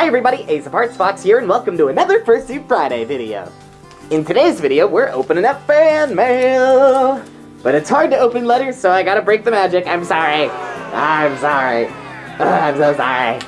Hi everybody, Ace of Hearts Fox here, and welcome to another Fursuit Friday video. In today's video, we're opening up fan mail. But it's hard to open letters, so I gotta break the magic. I'm sorry. I'm sorry. I'm so sorry.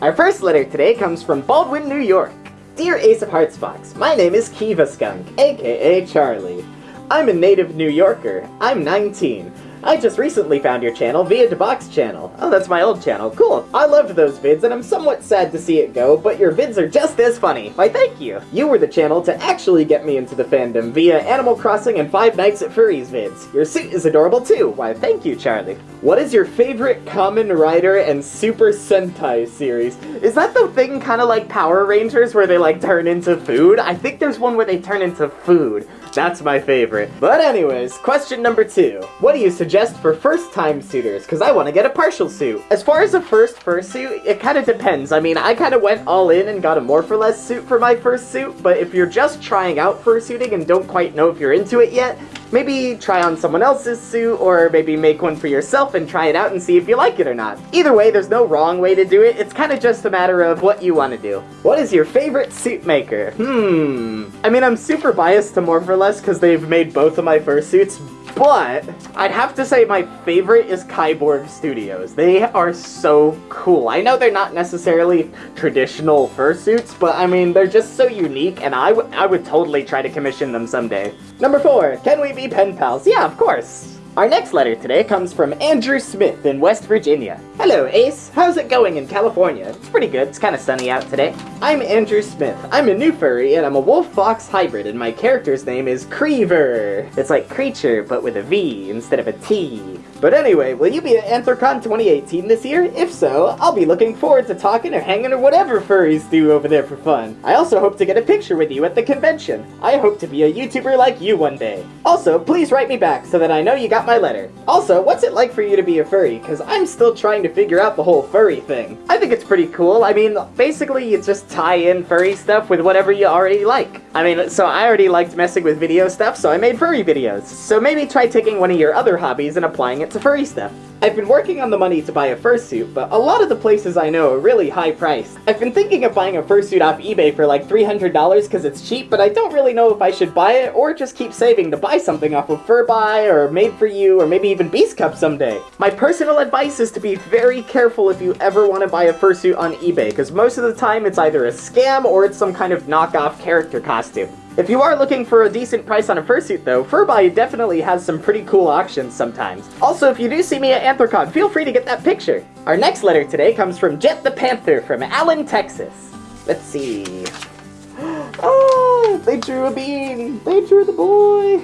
Our first letter today comes from Baldwin, New York. Dear Ace of Hearts Fox, my name is Kiva Skunk, aka Charlie. I'm a native New Yorker. I'm 19. I just recently found your channel via Debox channel. Oh, that's my old channel. Cool. I loved those vids, and I'm somewhat sad to see it go, but your vids are just as funny. Why, thank you. You were the channel to actually get me into the fandom via Animal Crossing and Five Nights at Freddy's vids. Your suit is adorable too. Why, thank you, Charlie. What is your favorite Kamen Rider and Super Sentai series? Is that the thing kind of like Power Rangers where they like turn into food? I think there's one where they turn into food. That's my favorite. But anyways, question number two. What do you suggest for first-time suitors? Because I want to get a partial suit. As far as a first fursuit, it kind of depends. I mean, I kind of went all in and got a more for less suit for my first suit, but if you're just trying out fursuiting and don't quite know if you're into it yet, maybe try on someone else's suit, or maybe make one for yourself and try it out and see if you like it or not. Either way, there's no wrong way to do it, it's kind of just a matter of what you want to do. What is your favorite suit maker? Hmm... I mean, I'm super biased to More for Less because they've made both of my fursuits, but I'd have to say my favorite is Kyborg Studios. They are so cool. I know they're not necessarily traditional fursuits, but I mean, they're just so unique, and I, would I would totally try to commission them someday. Number four, can we be pen pals? Yeah, of course. Our next letter today comes from Andrew Smith in West Virginia. Hello, Ace. How's it going in California? It's pretty good. It's kind of sunny out today. I'm Andrew Smith. I'm a new furry, and I'm a wolf-fox hybrid, and my character's name is Creever. It's like creature, but with a V instead of a T. But anyway, will you be at Anthrocon 2018 this year? If so, I'll be looking forward to talking or hanging or whatever furries do over there for fun. I also hope to get a picture with you at the convention. I hope to be a YouTuber like you one day. Also, please write me back so that I know you got my letter. Also, what's it like for you to be a furry? Because I'm still trying to figure out the whole furry thing. I think it's pretty cool. I mean, basically you just tie in furry stuff with whatever you already like. I mean, so I already liked messing with video stuff, so I made furry videos. So maybe try taking one of your other hobbies and applying it to furry stuff. I've been working on the money to buy a fursuit, but a lot of the places I know are really high priced. I've been thinking of buying a fursuit off eBay for like $300 because it's cheap, but I don't really know if I should buy it or just keep saving to buy something off of Furbuy or Made for You or maybe even Beastcub someday. My personal advice is to be very careful if you ever want to buy a fursuit on eBay, because most of the time it's either a scam or it's some kind of knockoff character costume. If you are looking for a decent price on a fursuit though, Furbuy definitely has some pretty cool auctions sometimes. Also, if you do see me at Anthrocon, feel free to get that picture. Our next letter today comes from Jet the Panther from Allen, Texas. Let's see. Oh, they drew a bean. They drew the boy.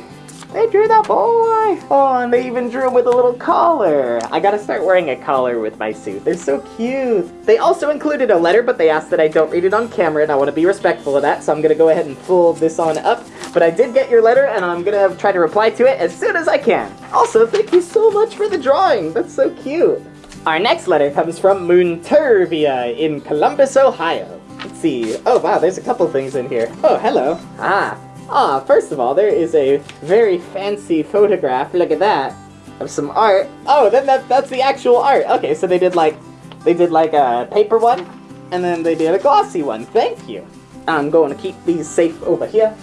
They drew that boy! Oh, and they even drew him with a little collar. I gotta start wearing a collar with my suit. They're so cute. They also included a letter, but they asked that I don't read it on camera, and I want to be respectful of that, so I'm gonna go ahead and fold this on up. But I did get your letter, and I'm gonna try to reply to it as soon as I can. Also, thank you so much for the drawing. That's so cute. Our next letter comes from Moontervia in Columbus, Ohio. Let's see. Oh, wow, there's a couple things in here. Oh, hello. Ah, Ah, first of all, there is a very fancy photograph, look at that, of some art. Oh, then that, that's the actual art. Okay, so they did like, they did like a paper one, and then they did a glossy one. Thank you. I'm going to keep these safe over here.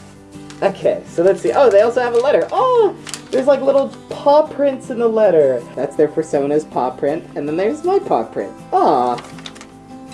Okay, so let's see. Oh, they also have a letter. Oh, there's like little paw prints in the letter. That's their persona's paw print, and then there's my paw print. Aw.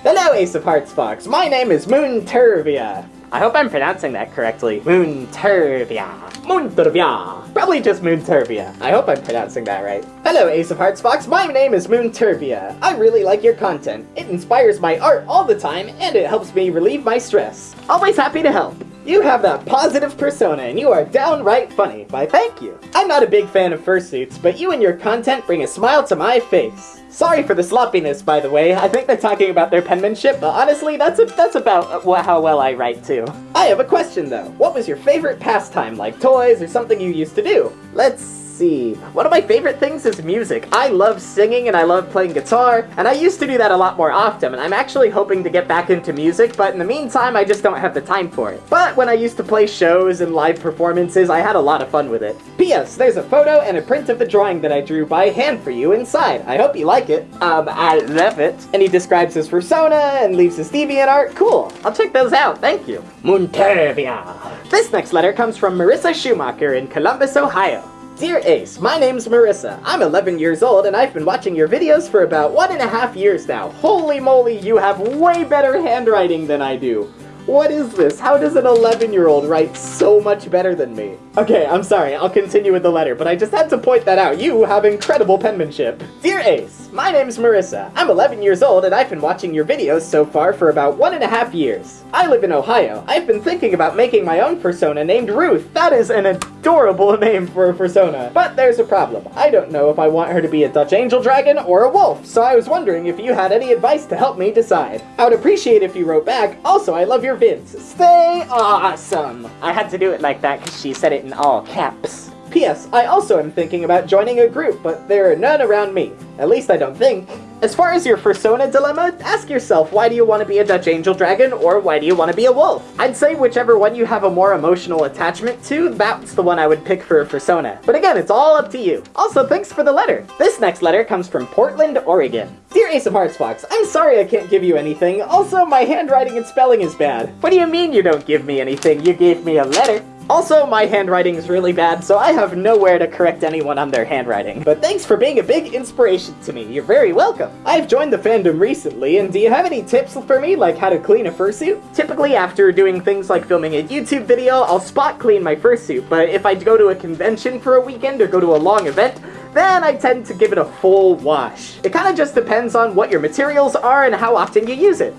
Hello, Ace of Hearts Fox. My name is Moontervia. I hope I'm pronouncing that correctly. Moontervia. Moontervia. Probably just Moontervia. I hope I'm pronouncing that right. Hello, Ace of Hearts Fox. My name is Moontervia. I really like your content. It inspires my art all the time, and it helps me relieve my stress. Always happy to help. You have that positive persona, and you are downright funny. Why, thank you. I'm not a big fan of fursuits, but you and your content bring a smile to my face. Sorry for the sloppiness, by the way. I think they're talking about their penmanship, but honestly, that's a, that's about uh, how well I write, too. I have a question, though. What was your favorite pastime, like toys or something you used to do? Let's see. One of my favorite things is music. I love singing and I love playing guitar, and I used to do that a lot more often, and I'm actually hoping to get back into music, but in the meantime, I just don't have the time for it. But when I used to play shows and live performances, I had a lot of fun with it. P.S. There's a photo and a print of the drawing that I drew by hand for you inside. I hope you like it. Um, I love it. And he describes his persona and leaves his DeviantArt. Cool. I'll check those out. Thank you. Montervia. This next letter comes from Marissa Schumacher in Columbus, Ohio. Dear Ace, my name's Marissa. I'm 11 years old and I've been watching your videos for about one and a half years now. Holy moly, you have way better handwriting than I do. What is this? How does an 11 year old write so much better than me? Okay, I'm sorry, I'll continue with the letter, but I just had to point that out. You have incredible penmanship. Dear Ace, my name's Marissa. I'm 11 years old and I've been watching your videos so far for about one and a half years. I live in Ohio. I've been thinking about making my own persona named Ruth. That is an adorable name for a persona. But there's a problem. I don't know if I want her to be a Dutch angel dragon or a wolf, so I was wondering if you had any advice to help me decide. I would appreciate if you wrote back. Also, I love your vids. Stay awesome. I had to do it like that because she said it in all caps. P.S. I also am thinking about joining a group, but there are none around me. At least I don't think. As far as your persona dilemma, ask yourself why do you want to be a Dutch Angel Dragon or why do you want to be a wolf? I'd say whichever one you have a more emotional attachment to, that's the one I would pick for a persona. But again, it's all up to you. Also, thanks for the letter. This next letter comes from Portland, Oregon. Dear Ace of Hearts Fox, I'm sorry I can't give you anything. Also, my handwriting and spelling is bad. What do you mean you don't give me anything? You gave me a letter. Also, my handwriting is really bad, so I have nowhere to correct anyone on their handwriting. But thanks for being a big inspiration to me. You're very welcome. I've joined the fandom recently, and do you have any tips for me, like how to clean a fursuit? Typically, after doing things like filming a YouTube video, I'll spot clean my fursuit, but if I go to a convention for a weekend or go to a long event, then I tend to give it a full wash. It kind of just depends on what your materials are and how often you use it.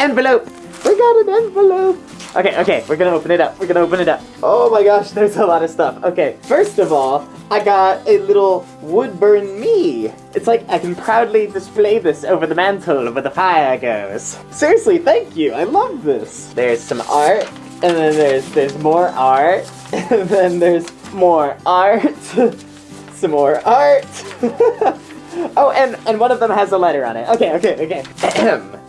Envelope! We got an envelope! Okay, okay, we're gonna open it up. We're gonna open it up. Oh my gosh, there's a lot of stuff. Okay, first of all, I got a little woodburn me. It's like I can proudly display this over the mantle where the fire goes. Seriously, thank you. I love this. There's some art, and then there's there's more art, and then there's more art, some more art. oh, and and one of them has a letter on it. Okay, okay, okay.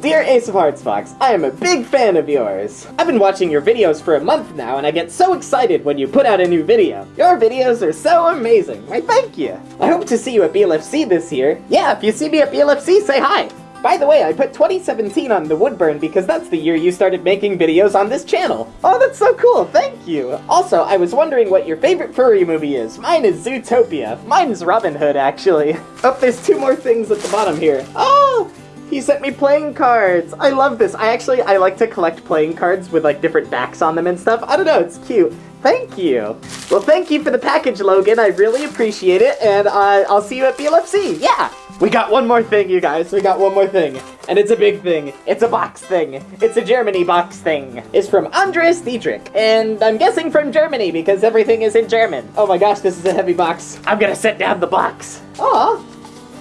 Dear Ace of Hearts Fox, I am a big fan of yours. I've been watching your videos for a month now and I get so excited when you put out a new video. Your videos are so amazing. Why thank you. I hope to see you at BLFC this year. Yeah, if you see me at BLFC, say hi. By the way, I put 2017 on the Woodburn because that's the year you started making videos on this channel. Oh, that's so cool, thank you. Also, I was wondering what your favorite furry movie is. Mine is Zootopia. Mine's Robin Hood, actually. Oh, there's two more things at the bottom here. Oh, he sent me playing cards! I love this. I actually, I like to collect playing cards with like different backs on them and stuff. I don't know, it's cute. Thank you. Well, thank you for the package, Logan. I really appreciate it, and uh, I'll see you at BLFC. Yeah! We got one more thing, you guys. We got one more thing. And it's a big thing. It's a box thing. It's a Germany box thing. It's from Andres Dietrich. And I'm guessing from Germany because everything is in German. Oh my gosh, this is a heavy box. I'm gonna set down the box. Aw.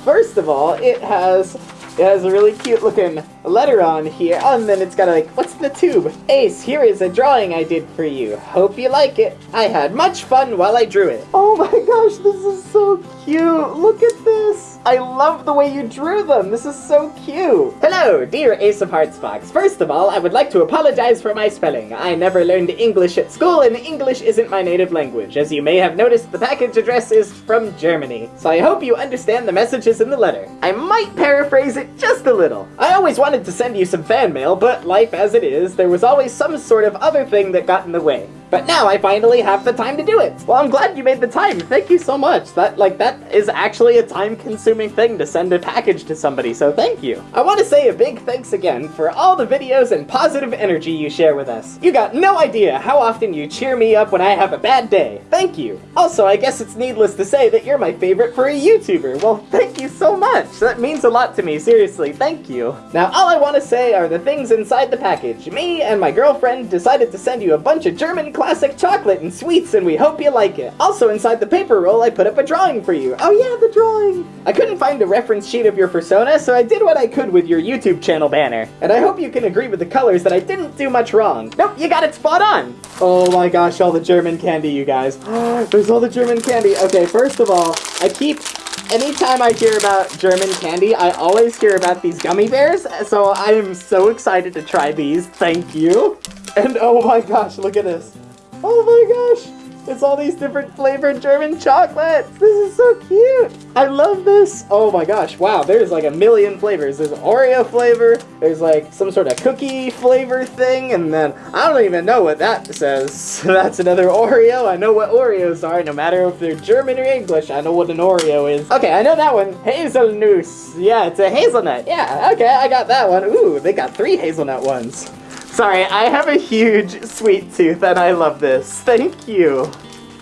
First of all, it has it has a really cute looking letter on here. Oh, and then it's got like, what's the tube? Ace, here is a drawing I did for you. Hope you like it. I had much fun while I drew it. Oh my gosh, this is so cute. Look at this. I love the way you drew them. This is so cute. Hello, dear Ace of Hearts Fox. First of all, I would like to apologize for my spelling. I never learned English at school, and English isn't my native language. As you may have noticed, the package address is from Germany. So I hope you understand the messages in the letter. I might paraphrase it just a little. I always wanted to send you some fan mail, but life as it is, there was always some sort of other thing that got in the way. But now I finally have the time to do it. Well, I'm glad you made the time. Thank you so much. That, like, that is actually a time-consuming thing to send a package to somebody, so thank you. I want to say a big thanks again for all the videos and positive energy you share with us. You got no idea how often you cheer me up when I have a bad day. Thank you. Also, I guess it's needless to say that you're my favorite for a YouTuber. Well, thank you so much. That means a lot to me, seriously. Thank you. Now, all I want to say are the things inside the package. Me and my girlfriend decided to send you a bunch of German classic chocolate and sweets, and we hope you like it. Also, inside the paper roll, I put up a drawing for you. Oh yeah, the drawing! I couldn't find a reference sheet of your persona, so I did what I could with your YouTube channel banner. And I hope you can agree with the colors that I didn't do much wrong. Nope, you got it spot on! Oh my gosh, all the German candy, you guys. There's all the German candy. Okay, first of all, I keep anytime I hear about German candy, I always hear about these gummy bears, so I am so excited to try these. Thank you. And oh my gosh, look at this. Oh my gosh. It's all these different flavored German chocolates. This is so cute. I love this. Oh my gosh. Wow, there's like a million flavors. There's Oreo flavor. There's like some sort of cookie flavor thing. And then I don't even know what that says. So that's another Oreo. I know what Oreos are. No matter if they're German or English, I know what an Oreo is. Okay, I know that one. Hazelnuss. Yeah, it's a hazelnut. Yeah, okay, I got that one. Ooh, they got three hazelnut ones. Sorry, I have a huge sweet tooth and I love this. Thank you.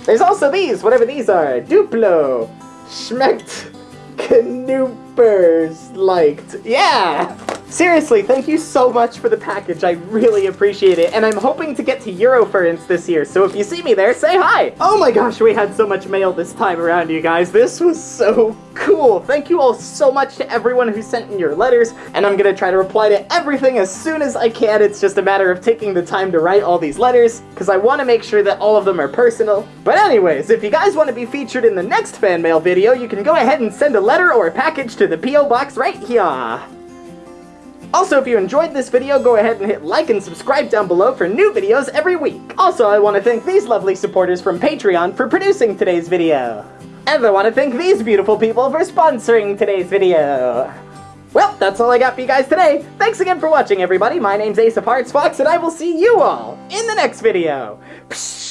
There's also these, whatever these are. Duplo. Schmeckt. Knoopers. Liked. Yeah! Seriously, thank you so much for the package. I really appreciate it. And I'm hoping to get to Eurofurence this year, so if you see me there, say hi! Oh my gosh, we had so much mail this time around, you guys. This was so cool. Thank you all so much to everyone who sent in your letters, and I'm gonna try to reply to everything as soon as I can. It's just a matter of taking the time to write all these letters, because I want to make sure that all of them are personal. But anyways, if you guys want to be featured in the next fan mail video, you can go ahead and send a letter or a package to the P.O. Box right here. Also, if you enjoyed this video, go ahead and hit like and subscribe down below for new videos every week. Also, I want to thank these lovely supporters from Patreon for producing today's video. And I want to thank these beautiful people for sponsoring today's video. Well, that's all I got for you guys today. Thanks again for watching, everybody. My name's Ace of Hearts Fox, and I will see you all in the next video. Psh